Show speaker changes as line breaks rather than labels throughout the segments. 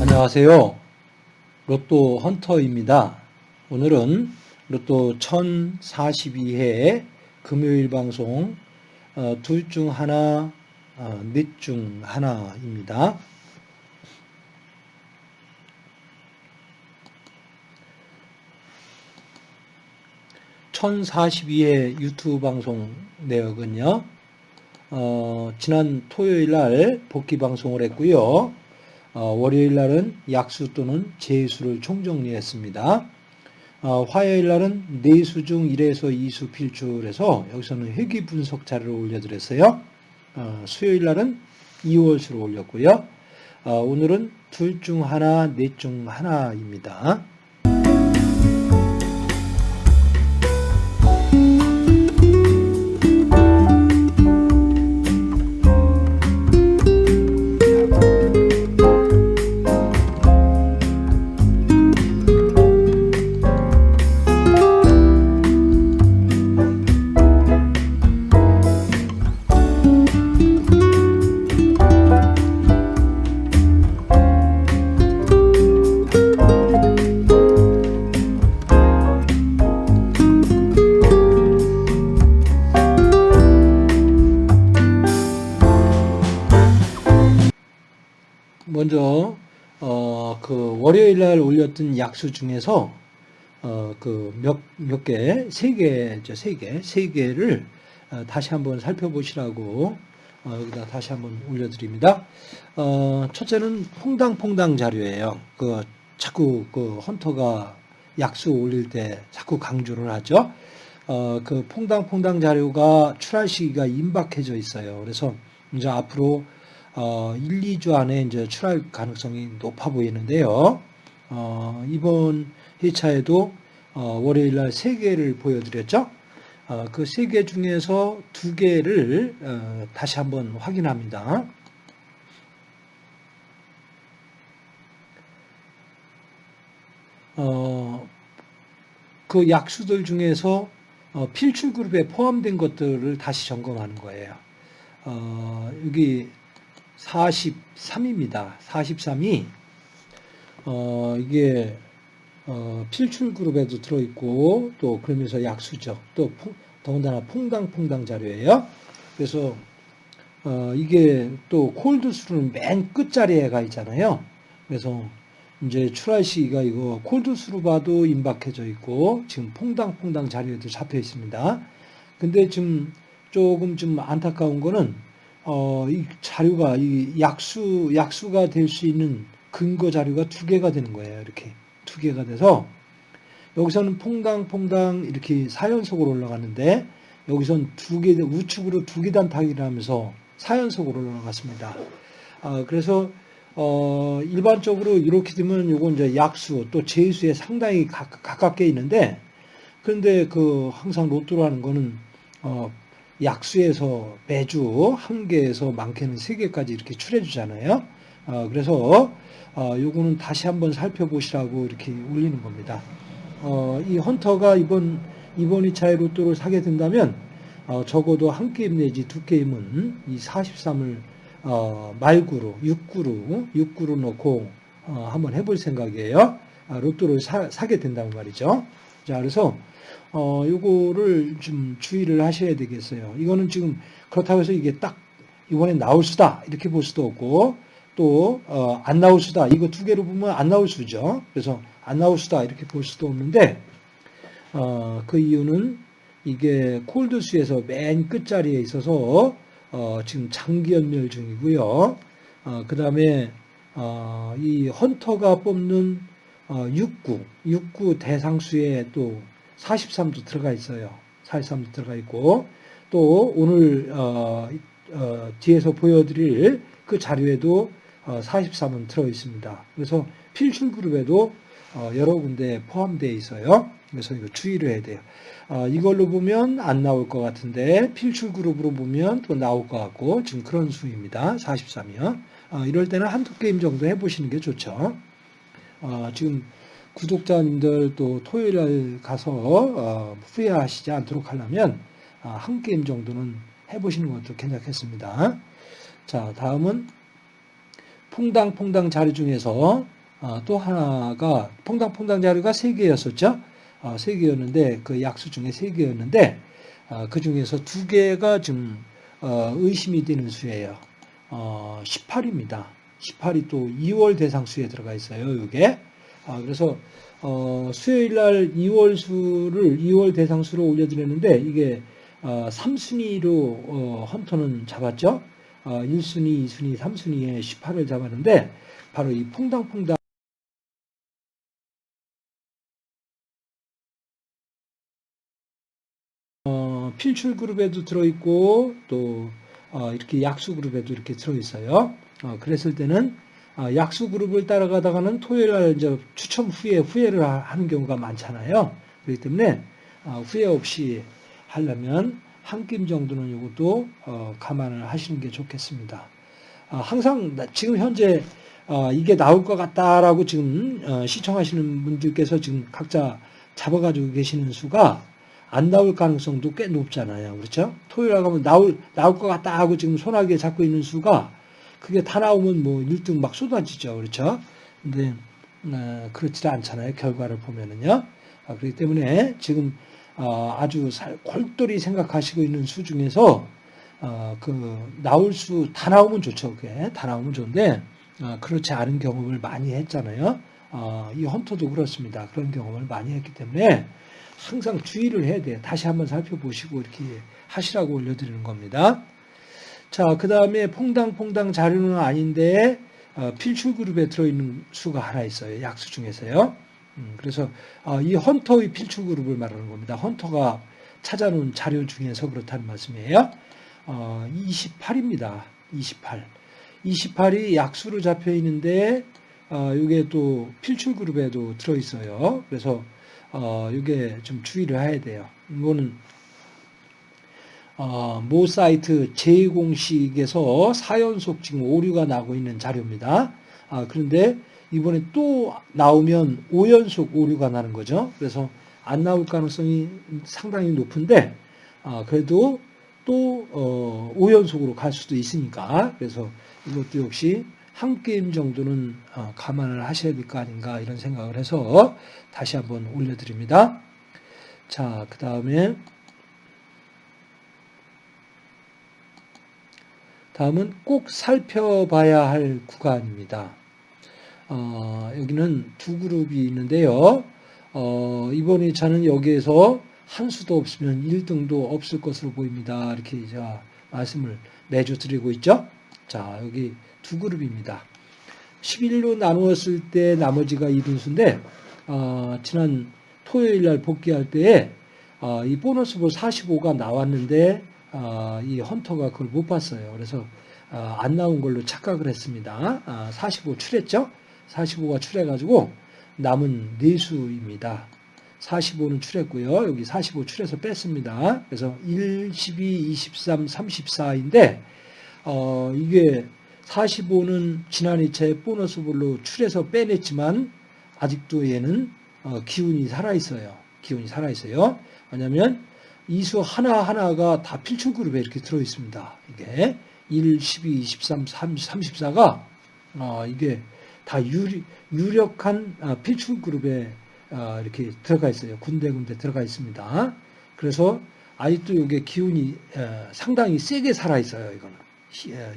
안녕하세요. 로또 헌터입니다. 오늘은 로또 1042회 금요일 방송 어, 둘중 하나, 어, 넷중 하나입니다. (1042회) 유튜브 방송 내역은요 어, 지난 토요일 날 복귀 방송을 했고요 어, 월요일 날은 약수 또는 재수를 총정리했습니다. 어, 화요일 날은 내수 중 1에서 2수 필출해서 여기서는 회귀 분석 자료를 올려드렸어요. 어, 수요일 날은 2월수를 올렸고요. 오늘은 둘 중 하나, 넷 중 하나입니다. 월요일 날 올렸던 약수 중에서 어, 그 몇 몇 개, 세 개죠, 세 개, 세 개를 어, 다시 한번 살펴보시라고 어, 여기다 다시 한번 올려드립니다. 어, 첫째는 퐁당퐁당 자료예요. 그 자꾸 그 헌터가 약수 올릴 때 자꾸 강조를 하죠. 어, 그 퐁당퐁당 자료가 출할 시기가 임박해져 있어요. 그래서 이제 앞으로 어, 1, 2주 안에 이제 출할 가능성이 높아 보이는데요. 어, 이번 회차에도 어, 월요일 날 3개를 보여드렸죠. 어, 그 3개 중에서 2개를 어, 다시 한번 확인합니다. 어, 그 약수들 중에서 어, 필출 그룹에 포함된 것들을 다시 점검하는 거예요. 어, 여기 43입니다. 43이 어, 이게 어, 필출 그룹에도 들어있고 또 그러면서 약수죠. 또 풍, 더군다나 퐁당퐁당 자료예요. 그래서 어, 이게 또 콜드 수는 맨 끝자리에 가 있잖아요. 그래서 이제 출할 시기가 이거 콜드 수로 봐도 임박해져 있고 지금 퐁당퐁당 자료에도 잡혀 있습니다. 근데 지금 조금 좀 안타까운 거는 어, 이 자료가 이 약수 약수가 될 수 있는 근거 자료가 두 개가 되는 거예요. 이렇게 두 개가 돼서 여기서는 퐁당퐁당 이렇게 사연속으로 올라가는데 여기선 두 개 우측으로 두 계단 타기를 하면서 사연속으로 올라갔습니다. 아, 그래서 어, 일반적으로 이렇게 되면 요건 이제 약수 또 제수에 상당히 가, 가깝게 있는데 그런데 그 항상 로또로 하는 거는 어, 약수에서 매주 한 개에서 많게는 세 개까지 이렇게 출해 주잖아요. 어, 그래서 어, 요거는 다시 한번 살펴보시라고 이렇게 올리는 겁니다. 어, 이 헌터가 이번 이번 2차에 로또를 사게 된다면 어, 적어도 한 게임 내지 두 게임은 이 43을 어, 말구로 6구로 6구로 놓고 어, 한번 해볼 생각이에요. 아, 로또를 사, 사게 된다는 말이죠. 자, 그래서 어, 요거를 좀 주의를 하셔야 되겠어요. 이거는 지금 그렇다고 해서 이게 딱 이번에 나올 수다 이렇게 볼 수도 없고 또안 어, 나올 수다 이거 두 개로 보면 안 나올 수죠. 그래서 안 나올 수다 이렇게 볼 수도 없는데 어, 그 이유는 이게 콜드수에서 맨 끝자리에 있어서 어, 지금 장기 연멸 중이고요. 어, 그 다음에 어, 이 헌터가 뽑는 어, 6구, 6구 대상수에 또 43도 들어가 있어요. 43도 들어가 있고 또 오늘 어, 어, 뒤에서 보여드릴 그 자료에도 어, 43은 들어 있습니다. 그래서 필출 그룹에도 어, 여러 군데 포함되어 있어요. 그래서 이거 주의를 해야 돼요. 어, 이걸로 보면 안 나올 것 같은데 필출 그룹으로 보면 또 나올 것 같고 지금 그런 수입니다. 43이요. 어, 이럴 때는 한두 게임 정도 해보시는 게 좋죠. 어, 지금 구독자님들 또 토요일에 가서 어, 후회하시지 않도록 하려면 아, 한 게임 정도는 해보시는 것도 괜찮겠습니다. 자, 다음은 퐁당퐁당 자료 중에서 아, 또 하나가 퐁당퐁당 자료가 세 개였었죠. 아, 세 개였는데 그 약수 중에 세 개였는데 아, 그 중에서 두 개가 좀 어, 의심이 되는 수예요. 어, 18입니다. 18이 또 2월 대상 수에 들어가 있어요. 이게 그래서 어, 수요일 날 2월 수를 2월 대상 수로 올려드렸는데 이게 3순위로 헌터는 잡았죠. 1순위, 2순위, 3순위에 18을 잡았는데 바로 이 퐁당퐁당 어, 필출 그룹에도 들어있고 또 어, 이렇게 약수 그룹에도 이렇게 들어있어요. 어, 그랬을 때는 어, 약수 그룹을 따라가다가는 토요일 날 이제 추첨 후에 후회를 하는 경우가 많잖아요. 그렇기 때문에 어, 후회 없이 하려면 한김 정도는 이것도 어, 감안을 하시는 게 좋겠습니다. 어, 항상 지금 현재 어, 이게 나올 것 같다라고 지금 어, 시청하시는 분들께서 지금 각자 잡아가지고 계시는 수가 안 나올 가능성도 꽤 높잖아요. 그렇죠? 토요일 날 가면 나올, 나올 것 같다 하고 지금 손아귀에 잡고 있는 수가 그게 다 나오면 뭐 1등 막 쏟아지죠. 그렇죠? 근데, 어, 그렇지 않잖아요. 결과를 보면은요. 아, 그렇기 때문에 지금, 어, 아주 골똘히 생각하시고 있는 수 중에서, 어, 그, 나올 수, 다 나오면 좋죠. 그게. 다 나오면 좋은데, 어, 그렇지 않은 경험을 많이 했잖아요. 어, 이 헌터도 그렇습니다. 그런 경험을 많이 했기 때문에 항상 주의를 해야 돼요. 다시 한번 살펴보시고 이렇게 하시라고 올려드리는 겁니다. 자, 그 다음에 퐁당퐁당 자료는 아닌데 어, 필출 그룹에 들어있는 수가 하나 있어요. 약수 중에서요. 음, 그래서 어, 이 헌터의 필출 그룹을 말하는 겁니다. 헌터가 찾아놓은 자료 중에서 그렇다는 말씀이에요. 어, 28입니다. 28. 28이 약수로 잡혀 있는데 어, 이게 또 필출 그룹에도 들어 있어요. 그래서 어, 이게 좀 주의를 해야 돼요. 이거는 어, 모 사이트 제 공식에서 4연속 지금 오류가 나고 있는 자료입니다. 아, 그런데 이번에 또 나오면 5연속 오류가 나는 거죠. 그래서 안 나올 가능성이 상당히 높은데 아, 그래도 또 어, 5연속으로 갈 수도 있으니까 그래서 이것도 역시 한 게임 정도는 어, 감안을 하셔야 될 거 아닌가 이런 생각을 해서 다시 한번 올려드립니다. 자, 그 다음에 다음은 꼭 살펴봐야 할 구간입니다. 어, 여기는 두 그룹이 있는데요. 어, 이번에 저는 여기에서 한 수도 없으면 1등도 없을 것으로 보입니다. 이렇게 제가 말씀을 매주 드리고 있죠. 자, 여기 두 그룹입니다. 11로 나누었을 때 나머지가 2등수인데, 어, 지난 토요일 날 복귀할 때에 어, 이 보너스 볼 45가 나왔는데, 어, 이 헌터가 그걸 못 봤어요. 그래서 어, 안 나온 걸로 착각을 했습니다. 45 아, 출했죠? 45가 출해가지고 남은 4수입니다. 45는 출했고요. 여기 45 출해서 뺐습니다. 그래서 1, 12, 23, 34인데 어, 이게 45는 지난 2차에 보너스 볼로 출해서 빼냈지만 아직도 얘는 어, 기운이 살아있어요. 기운이 살아있어요. 왜냐하면 이수 하나하나가 다 필출 그룹에 이렇게 들어있습니다. 이게 1, 12, 23, 30, 34가 어, 이게 다 유리, 유력한 어, 필출 그룹에 어, 이렇게 들어가 있어요. 군데군데 들어가 있습니다. 그래서 아직도 이게 기운이 어, 상당히 세게 살아 있어요. 이거는 어,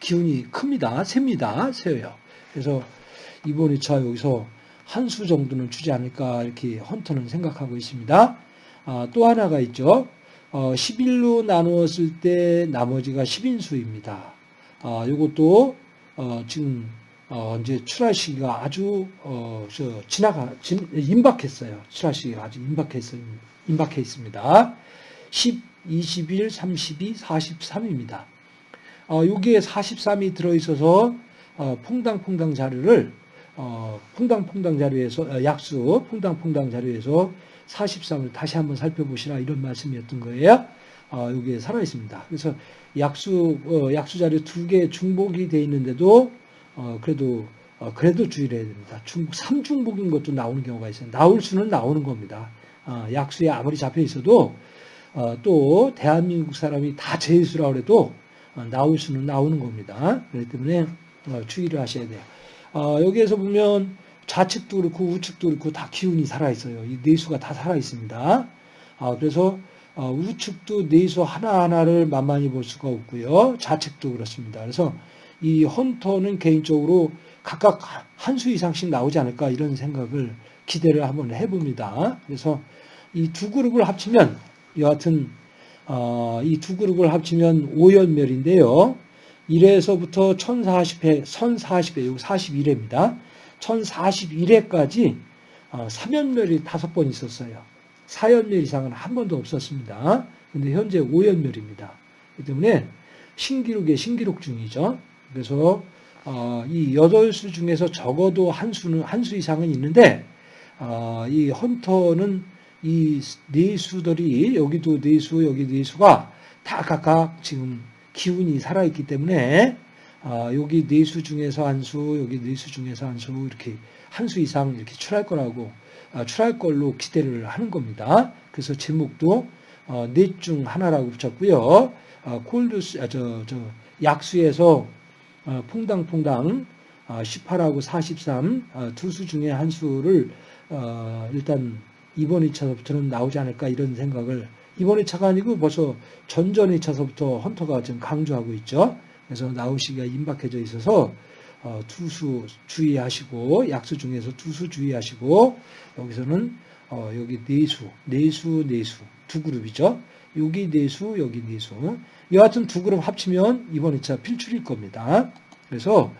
기운이 큽니다. 셉니다. 세요. 그래서 이번에 저 여기서 한 수 정도는 주지 않을까 이렇게 헌터는 생각하고 있습니다. 아, 또 하나가 있죠. 어, 11로 나누었을 때 나머지가 10인수입니다. 아, 이것도 어, 지금 어, 이제 출하 시기가 아주 어, 저 지나가 진, 임박했어요. 출하 시기가 아주 임박했, 임박해 있습니다. 10, 21, 32, 43입니다. 어, 여기에 43이 들어있어서 어, 퐁당퐁당 자료를 어, 퐁당퐁당 자료에서 어, 약수 퐁당퐁당 자료에서 43을 다시 한번 살펴보시라 이런 말씀이었던 거예요. 어, 여기에 살아 있습니다. 그래서 약수 어, 약수 자료 두 개 중복이 돼 있는데도 어, 그래도 어, 그래도 주의를 해야 됩니다. 중복, 삼중복인 것도 나오는 경우가 있어요. 나올 수는 나오는 겁니다. 어, 약수에 아무리 잡혀 있어도 어, 또 대한민국 사람이 다 제수라고 해도 어, 나올 수는 나오는 겁니다. 그렇기 때문에 어, 주의를 하셔야 돼요. 어, 여기에서 보면 좌측도 그렇고 우측도 그렇고 다 기운이 살아있어요. 이 내수가 다 살아있습니다. 아, 그래서 어, 우측도 내수 하나하나를 만만히 볼 수가 없고요. 좌측도 그렇습니다. 그래서 이 헌터는 개인적으로 각각 한 수 이상씩 나오지 않을까 이런 생각을 기대를 한번 해봅니다. 그래서 이 두 그룹을 합치면 여하튼 어, 이 두 그룹을 합치면 5연멸인데요. 1회에서부터 1040회, 1040회, 여기 41회입니다. 1041회까지 어, 3연멸이 다섯 번 있었어요. 4연멸 이상은 한 번도 없었습니다. 근데 현재 5연멸입니다. 그렇기 때문에 신기록의 신기록 중이죠. 그래서 어, 이 8수 중에서 적어도 한 수는 한 수 이상은 있는데 어, 이 헌터는 이 네 수들이 여기도 네 수 여기 네 수가 다 각각 지금 기운이 살아있기 때문에 아, 여기 네 수 중에서 한 수, 여기 네 수 중에서 한 수, 이렇게 한 수 이상 이렇게 출할 거라고, 아, 출할 걸로 기대를 하는 겁니다. 그래서 제목도 어, 넷중 하나라고 붙였고요. 아, 콜드, 아, 저, 저, 약수에서 어, 퐁당퐁당 18하고 43, 두수 중에 한 수를 어, 일단 이번 2차서부터는 나오지 않을까 이런 생각을 이번 2차가 아니고 벌써 전전 2차서부터 헌터가 지금 강조하고 있죠. 그래서 나오시기가 임박해져 있어서 어, 투수 주의하시고 약수 중에서 투수 주의하시고 여기서는 어, 여기 네수, 네수, 네수 두 그룹이죠. 여기 네수, 여기 네수. 여하튼 두 그룹 합치면 이번 2차 필출일 겁니다. 그래서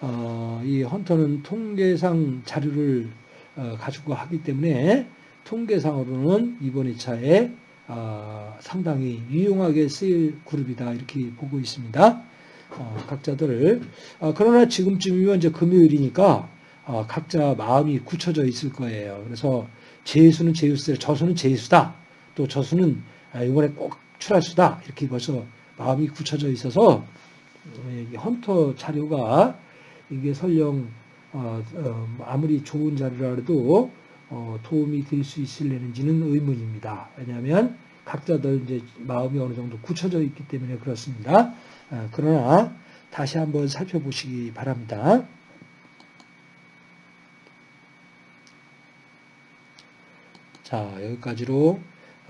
어, 이 헌터는 통계상 자료를 어, 가지고 하기 때문에 통계상으로는 이번 2차에 어, 상당히 유용하게 쓰일 그룹이다 이렇게 보고 있습니다. 어, 각자들 어, 그러나 지금쯤이면 이제 금요일이니까 어, 각자 마음이 굳혀져 있을 거예요. 그래서 제수는 제수대 저수는 제수다. 또 저수는 아, 이번에 꼭 출할수다. 이렇게 벌써 마음이 굳혀져 있어서 어, 헌터 자료가 이게 설령 어, 아무리 좋은 자료라 해도 도움이 될 수 있을려는지는 의문입니다. 왜냐하면 각자들 이제 마음이 어느 정도 굳혀져 있기 때문에 그렇습니다. 아, 그러나 다시 한번 살펴보시기 바랍니다. 자, 여기까지로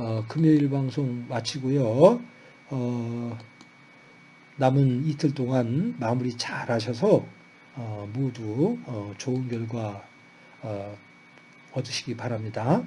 어, 금요일 방송 마치고요. 어, 남은 이틀 동안 마무리 잘 하셔서 어, 모두 어, 좋은 결과 어, 얻으시기 바랍니다.